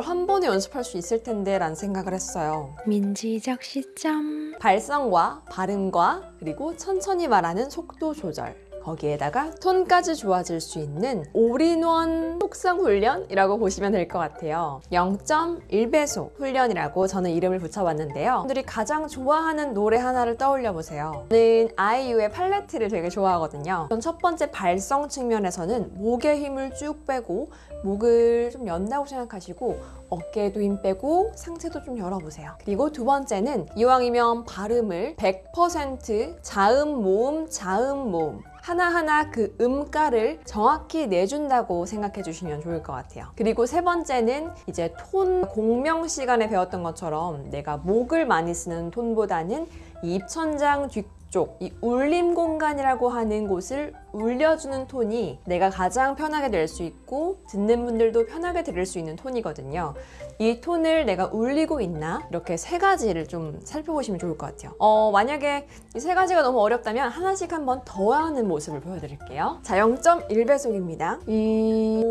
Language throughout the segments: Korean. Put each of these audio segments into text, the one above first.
한 번에 연습할 수 있을 텐데 라는 생각을 했어요. 민지적 시점 발성과 발음과 그리고 천천히 말하는 속도 조절 거기에다가 톤까지 좋아질 수 있는 올인원 속성 훈련이라고 보시면 될 것 같아요. 0.1배속 훈련이라고 저는 이름을 붙여봤는데요. 분들이 가장 좋아하는 노래 하나를 떠올려 보세요. 저는 아이유의 팔레트를 되게 좋아하거든요. 전첫 번째 발성 측면에서는 목에 힘을 쭉 빼고 목을 좀 연다고 생각하시고 어깨에도 힘 빼고 상체도 좀 열어보세요. 그리고 두 번째는 이왕이면 발음을 100% 자음, 모음, 자음, 모음 하나하나 그 음가를 정확히 내준다고 생각해 주시면 좋을 것 같아요. 그리고 세 번째는 이제 톤 공명 시간에 배웠던 것처럼 내가 목을 많이 쓰는 톤보다는 이 입천장 뒤 쪽 이 울림 공간이라고 하는 곳을 울려주는 톤이 내가 가장 편하게 낼 수 있고 듣는 분들도 편하게 들을 수 있는 톤이거든요. 이 톤을 내가 울리고 있나 이렇게 세 가지를 좀 살펴보시면 좋을 것 같아요. 어, 만약에 이 세 가지가 너무 어렵다면 하나씩 한번 더 하는 모습을 보여드릴게요. 자, 0.1배속입니다. 이...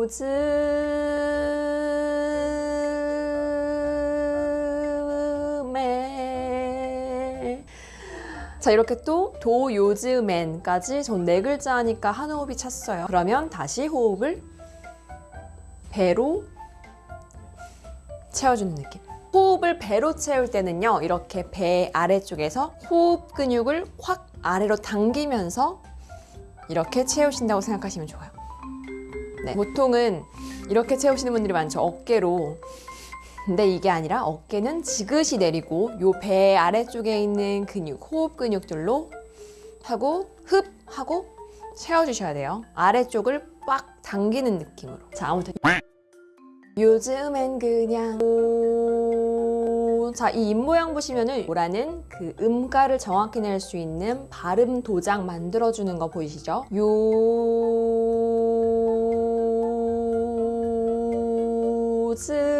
요즘에 자 이렇게 또 도 요즘엔까지 전 네 글자 하니까 한 호흡이 찼어요. 그러면 다시 호흡을 배로 채워주는 느낌. 호흡을 배로 채울 때는요 이렇게 배 아래쪽에서 호흡 근육을 확 아래로 당기면서 이렇게 채우신다고 생각하시면 좋아요. 네, 보통은 이렇게 채우시는 분들이 많죠 어깨로 근데 이게 아니라 어깨는 지그시 내리고 요 배 아래쪽에 있는 근육, 호흡 근육들로 하고 흡 하고 채워주셔야 돼요. 아래쪽을 빡 당기는 느낌으로. 자, 아무튼 요즘엔 그냥 오... 자, 이 입 모양 보시면은 오라는 그 음가를 정확히 낼 수 있는 발음 도장 만들어주는 거 보이시죠? 요즘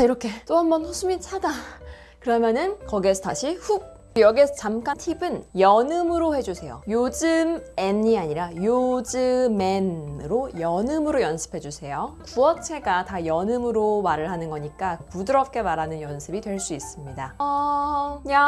자 이렇게 또 한번 숨이 차다 그러면은 거기에서 다시 훅. 여기에서 잠깐 팁은 연음으로 해주세요. 요즘 앤이 아니라 요즘엔으로 연음으로 연습해주세요. 구어체가 다 연음으로 말을 하는 거니까 부드럽게 말하는 연습이 될 수 있습니다. 어... 야...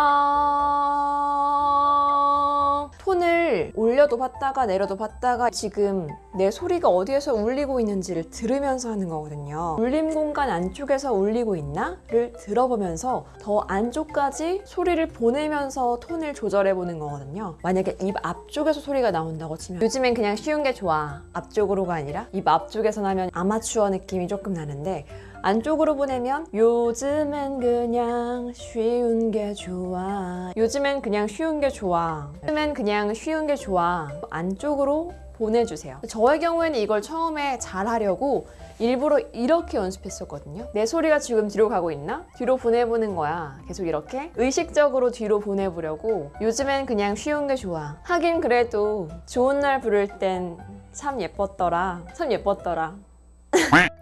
올려도 봤다가 내려도 봤다가 지금 내 소리가 어디에서 울리고 있는지를 들으면서 하는 거거든요 울림 공간 안쪽에서 울리고 있나?를 들어보면서 더 안쪽까지 소리를 보내면서 톤을 조절해 보는 거거든요 만약에 입 앞쪽에서 소리가 나온다고 치면 요즘엔 그냥 쉬운 게 좋아 앞쪽으로가 아니라 입 앞쪽에서 나면 아마추어 느낌이 조금 나는데 안쪽으로 보내면 요즘엔 그냥 쉬운 게 좋아. 요즘엔 그냥 쉬운 게 좋아. 요즘엔 그냥 쉬운 게 좋아. 안쪽으로 보내주세요. 저의 경우에는 이걸 처음에 잘 하려고 일부러 이렇게 연습했었거든요. 내 소리가 지금 뒤로 가고 있나? 뒤로 보내보는 거야. 계속 이렇게 의식적으로 뒤로 보내보려고 요즘엔 그냥 쉬운 게 좋아. 하긴 그래도 좋은 날 부를 땐 참 예뻤더라. 참 예뻤더라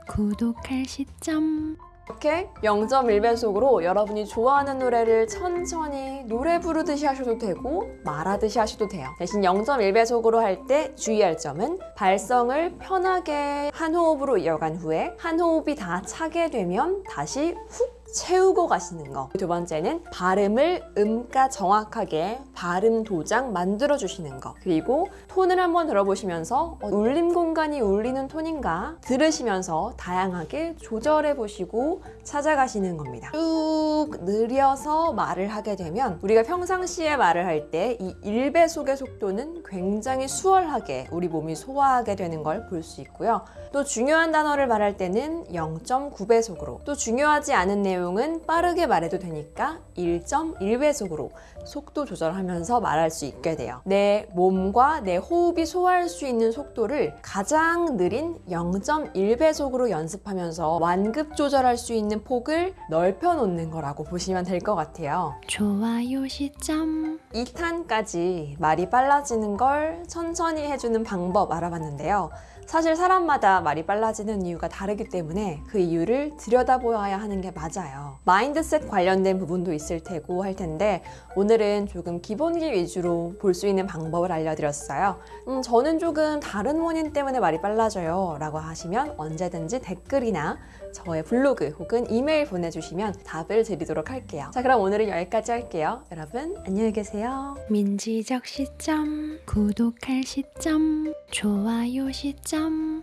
구독할 시점 이렇게 0.1배속으로 여러분이 좋아하는 노래를 천천히 노래 부르듯이 하셔도 되고 말하듯이 하셔도 돼요. 대신 0.1배속으로 할 때 주의할 점은 발성을 편하게 한 호흡으로 이어간 후에 한 호흡이 다 차게 되면 다시 훅 채우고 가시는 거. 두 번째는 발음을 음가 정확하게 발음 도장 만들어 주시는 거. 그리고 톤을 한번 들어보시면서 어, 울림 공간이 울리는 톤인가 들으시면서 다양하게 조절해 보시고 찾아가시는 겁니다. 쭉 느려서 말을 하게 되면 우리가 평상시에 말을 할 때 이 1배속의 속도는 굉장히 수월하게 우리 몸이 소화하게 되는 걸 볼 수 있고요. 또 중요한 단어를 말할 때는 0.9배속으로 또 중요하지 않은 내용 은 빠르게 말해도 되니까 1.1배속으로 속도 조절하면서 말할 수 있게 돼요. 내 몸과 내 호흡이 소화할 수 있는 속도를 가장 느린 0.1배속으로 연습하면서 완급 조절할 수 있는 폭을 넓혀 놓는 거라고 보시면 될 것 같아요. 좋아요 시점 2탄까지 말이 빨라지는 걸 천천히 해주는 방법 알아봤는데요. 사실 사람마다 말이 빨라지는 이유가 다르기 때문에 그 이유를 들여다보아야 하는 게 맞아요. 마인드셋 관련된 부분도 있을 테고 할 텐데 오늘은 조금 기본기 위주로 볼 수 있는 방법을 알려드렸어요. 음, 저는 조금 다른 원인 때문에 말이 빨라져요 라고 하시면 언제든지 댓글이나 저의 블로그 혹은 이메일 보내주시면 답을 드리도록 할게요. 자, 그럼 오늘은 여기까지 할게요. 여러분, 안녕히 계세요. 민지적 시점 구독할 시점 좋아요 시점 Um.